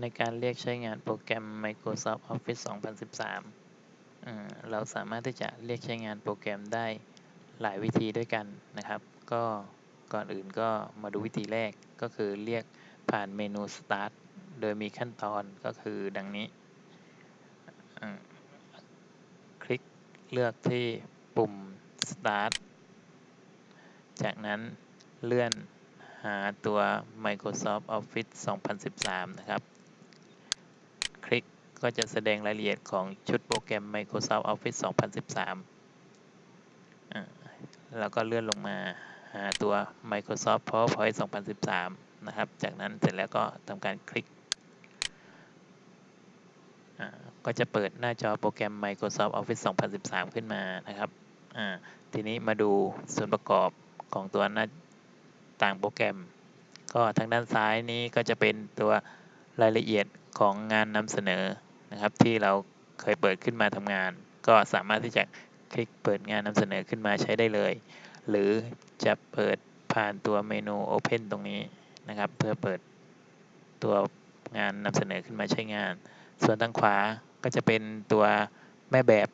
ในการเรียกใช้งานโปรแกรม Microsoft Office 2013 เราสามารถที่จะเรียกใช้งานโปรแกรมได้หลายวิธีด้วยกันนะครับ ก็ก่อนอื่นก็มาดูวิธีแรกก็คือเรียกผ่านเมนู Start โดยมีขั้นตอนก็คือดังนี้ คลิกเลือกที่ปุ่ม Start จากนั้นเลื่อนหาตัว Microsoft Office 2013 นะครับ คลิกก็จะแสดงรายละเอียดของชุดโปรแกรม Microsoft Office 2013 แล้วก็เลื่อนลงมาหาตัว Microsoft PowerPoint 2013 นะครับ จากนั้นเสร็จแล้วก็ทำการคลิก ก็จะเปิดหน้าจอโปรแกรม Microsoft Office 2013 ขึ้นมานะครับ ทีนี้มาดูส่วนประกอบของตัวหน้าต่างโปรแกรม ก็ทางด้านซ้ายนี้ก็จะเป็นตัว รายละเอียดของงานนำเสนอนะครับ ที่เราเคยเปิดขึ้นมาทำงาน ก็สามารถที่จะคลิกเปิดงานนำเสนอขึ้นมาใช้ได้เลย หรือจะเปิดผ่านตัวเมนู Open ตรงนี้นะครับ เพื่อเปิดตัวงานนำเสนอขึ้นมาใช้งาน ส่วนทางขวาก็จะเป็นตัวแม่แบบ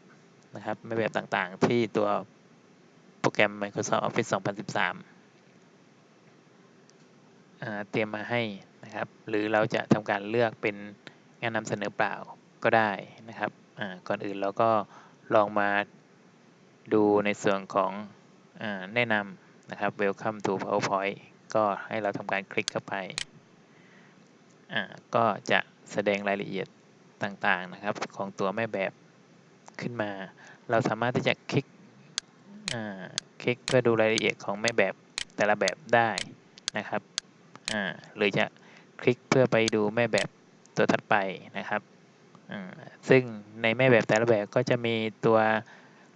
นะครับแม่แบบต่างๆ ที่ตัวโปรแกรม Microsoft Office 2013เตรียมมาให้ นะครับ หรือเราจะทำการเลือกเป็นงานนำเสนอเปล่าก็ได้นะครับก่อนอื่นเราก็ลองมาดูในส่วนของอแนะนำนะครับ Welcome to PowerPoint ก็ให้เราทำการคลิกเข้าไป ก็จะแสดงรายละเอียดต่างๆนะครับ ของตัวแม่แบบขึ้นมา เราสามารถที่จะคลิกคลิกเพื่อดูรายละเอียดของแม่แบบแต่ละแบบได้นะครับหรือจะ คลิกเพื่อไปดูแม่แบบตัวถัดไปนะครับซึ่งในแม่แบบแต่ละแบบก็จะมีตัว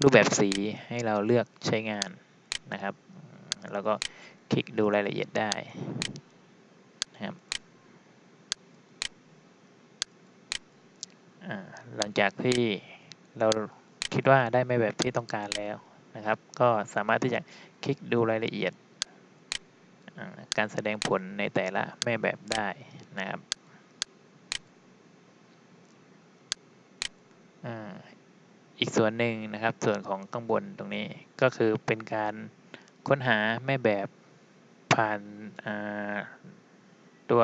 รูปแบบสีให้เราเลือกใช้งานนะครับแล้วก็คลิกดูรายละเอียดได้นะครับหลังจากที่เราคิดว่าได้แม่แบบที่ต้องการแล้วนะครับ ก็สามารถที่จะคลิกดูรายละเอียด การแสดงผลในแต่ละแม่แบบได้นะครับอีกส่วนหนึ่งนะครับ ส่วนของข้างบนตรงนี้ก็คือเป็นการค้นหาแม่แบบผ่านตัว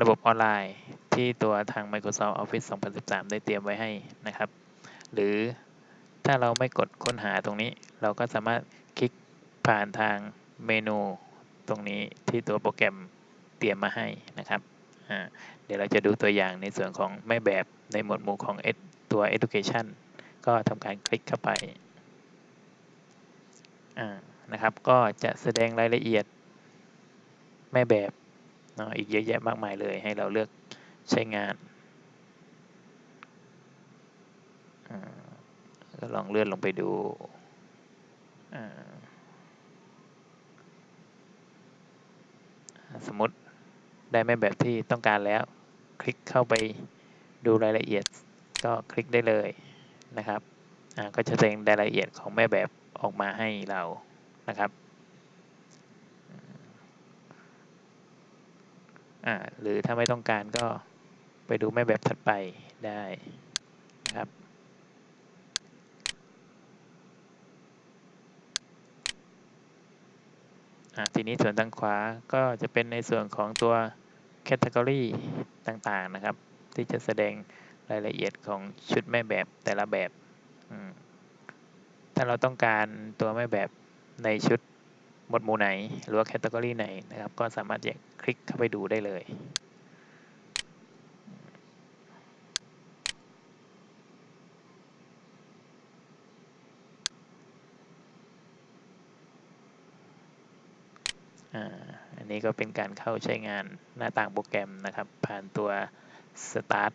ระบบออนไลน์ที่ตัวทาง Microsoft Office 2013 ได้เตรียมไว้ให้นะครับ หรือถ้าเราไม่กดค้นหาตรงนี้ เราก็สามารถคลิกผ่านทางเมนู ตรงนี้ที่ตัวโปรแกรมเตรียมมาให้นะครับ เดี๋ยวเราจะดูตัวอย่างในส่วนของแม่แบบในหมวดหมู่ของตัว education ก็ทำการคลิกเข้าไปนะครับ ก็จะแสดงรายละเอียดแม่แบบเนาะอีกเยอะแยะมากมายเลยให้เราเลือกใช้งานก็ลองเลื่อนลงไปดู สมมติได้แม่แบบที่ต้องการแล้ว คลิกเข้าไปดูรายละเอียด ก็คลิกได้เลยนะครับก็จะแสดงรายละเอียดของแม่แบบออกมาให้เรานะครับหรือถ้าไม่ต้องการก็ไปดูแม่แบบถัดไปได้นะครับ ทีนี้ส่วนทางขวาก็จะเป็นในส่วนของตัว Category ต่างๆนะครับ ที่จะแสดงรายละเอียดของชุดแม่แบบแต่ละแบบถ้าเราต้องการตัวแม่แบบในชุดหมวดหมู่ไหน หรือว่าแคตตากรีไหนนะครับ ก็สามารถจะคลิกเข้าไปดูได้เลย อันนี้ก็เป็นการเข้าใช้งานหน้าต่างโปรแกรมนะครับ ผ่านตัว Start